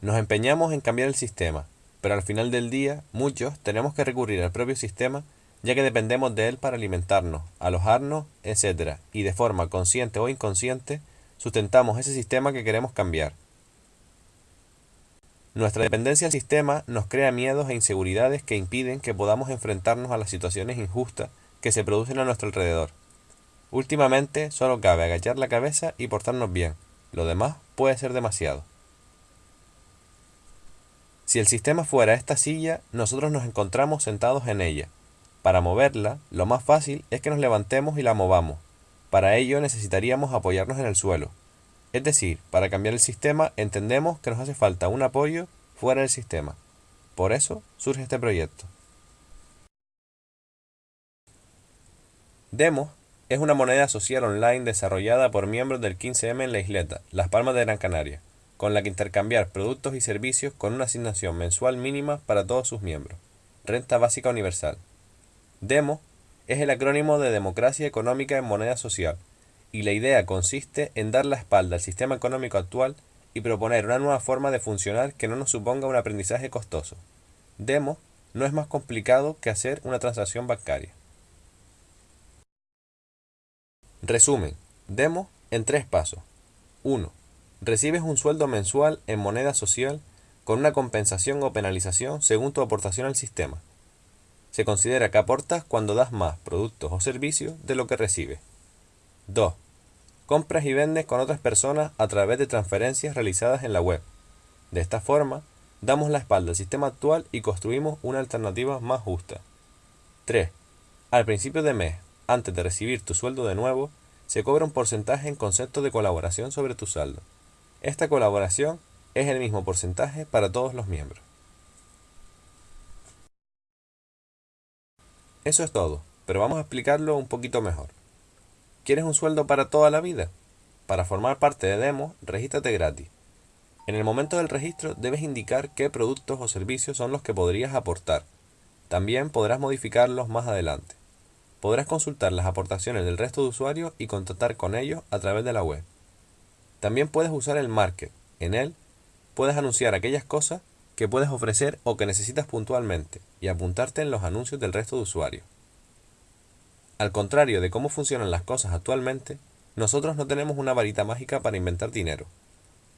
Nos empeñamos en cambiar el sistema, pero al final del día, muchos tenemos que recurrir al propio sistema ya que dependemos de él para alimentarnos, alojarnos, etc. Y de forma consciente o inconsciente, sustentamos ese sistema que queremos cambiar. Nuestra dependencia al sistema nos crea miedos e inseguridades que impiden que podamos enfrentarnos a las situaciones injustas que se producen a nuestro alrededor. Últimamente solo cabe agachar la cabeza y portarnos bien, lo demás puede ser demasiado. Si el sistema fuera esta silla, nosotros nos encontramos sentados en ella. Para moverla, lo más fácil es que nos levantemos y la movamos. Para ello necesitaríamos apoyarnos en el suelo. Es decir, para cambiar el sistema entendemos que nos hace falta un apoyo fuera del sistema. Por eso surge este proyecto. Demos es una moneda social online desarrollada por miembros del 15M en la isleta, Las Palmas de Gran Canaria con la que intercambiar productos y servicios con una asignación mensual mínima para todos sus miembros. Renta Básica Universal. DEMO es el acrónimo de Democracia Económica en Moneda Social, y la idea consiste en dar la espalda al sistema económico actual y proponer una nueva forma de funcionar que no nos suponga un aprendizaje costoso. DEMO no es más complicado que hacer una transacción bancaria. Resumen. DEMO en tres pasos. 1 recibes un sueldo mensual en moneda social con una compensación o penalización según tu aportación al sistema. Se considera que aportas cuando das más productos o servicios de lo que recibes. 2. Compras y vendes con otras personas a través de transferencias realizadas en la web. De esta forma, damos la espalda al sistema actual y construimos una alternativa más justa. 3. Al principio de mes, antes de recibir tu sueldo de nuevo, se cobra un porcentaje en concepto de colaboración sobre tu saldo. Esta colaboración es el mismo porcentaje para todos los miembros. Eso es todo, pero vamos a explicarlo un poquito mejor. ¿Quieres un sueldo para toda la vida? Para formar parte de Demo, regístrate gratis. En el momento del registro debes indicar qué productos o servicios son los que podrías aportar. También podrás modificarlos más adelante. Podrás consultar las aportaciones del resto de usuarios y contactar con ellos a través de la web. También puedes usar el market. En él puedes anunciar aquellas cosas que puedes ofrecer o que necesitas puntualmente y apuntarte en los anuncios del resto de usuarios. Al contrario de cómo funcionan las cosas actualmente, nosotros no tenemos una varita mágica para inventar dinero.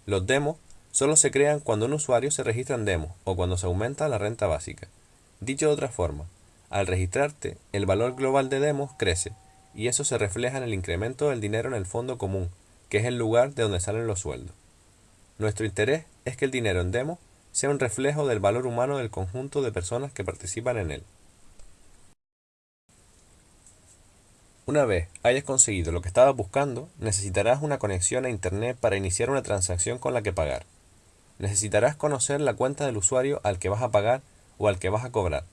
Los demos solo se crean cuando un usuario se registra en demo o cuando se aumenta la renta básica. Dicho de otra forma, al registrarte, el valor global de demos crece y eso se refleja en el incremento del dinero en el fondo común que es el lugar de donde salen los sueldos. Nuestro interés es que el dinero en demo sea un reflejo del valor humano del conjunto de personas que participan en él. Una vez hayas conseguido lo que estabas buscando, necesitarás una conexión a Internet para iniciar una transacción con la que pagar. Necesitarás conocer la cuenta del usuario al que vas a pagar o al que vas a cobrar.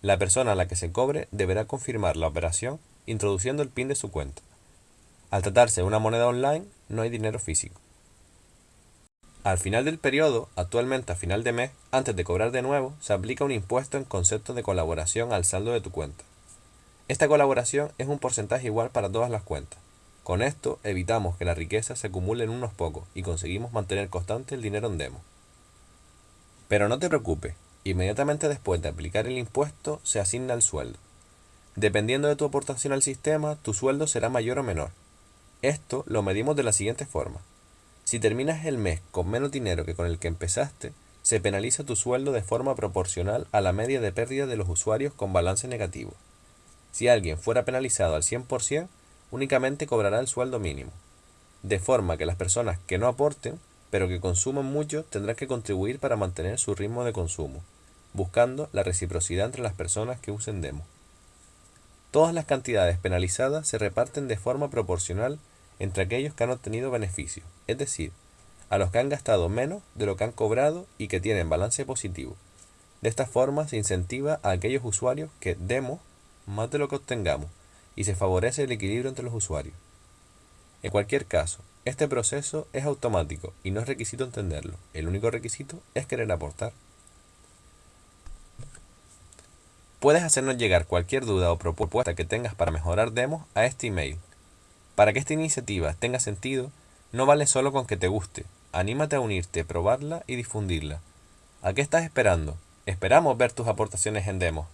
La persona a la que se cobre deberá confirmar la operación introduciendo el PIN de su cuenta. Al tratarse de una moneda online, no hay dinero físico. Al final del periodo, actualmente a final de mes, antes de cobrar de nuevo, se aplica un impuesto en concepto de colaboración al saldo de tu cuenta. Esta colaboración es un porcentaje igual para todas las cuentas. Con esto evitamos que la riqueza se acumule en unos pocos y conseguimos mantener constante el dinero en demo. Pero no te preocupes, inmediatamente después de aplicar el impuesto se asigna el sueldo. Dependiendo de tu aportación al sistema, tu sueldo será mayor o menor. Esto lo medimos de la siguiente forma. Si terminas el mes con menos dinero que con el que empezaste, se penaliza tu sueldo de forma proporcional a la media de pérdida de los usuarios con balance negativo. Si alguien fuera penalizado al 100%, únicamente cobrará el sueldo mínimo. De forma que las personas que no aporten, pero que consuman mucho, tendrán que contribuir para mantener su ritmo de consumo, buscando la reciprocidad entre las personas que usen demo. Todas las cantidades penalizadas se reparten de forma proporcional entre aquellos que han obtenido beneficios, es decir, a los que han gastado menos de lo que han cobrado y que tienen balance positivo. De esta forma se incentiva a aquellos usuarios que demos más de lo que obtengamos y se favorece el equilibrio entre los usuarios. En cualquier caso, Este proceso es automático y no es requisito entenderlo. El único requisito es querer aportar. Puedes hacernos llegar cualquier duda o propuesta que tengas para mejorar demos a este email. Para que esta iniciativa tenga sentido, no vale solo con que te guste, anímate a unirte, probarla y difundirla. ¿A qué estás esperando? Esperamos ver tus aportaciones en demos.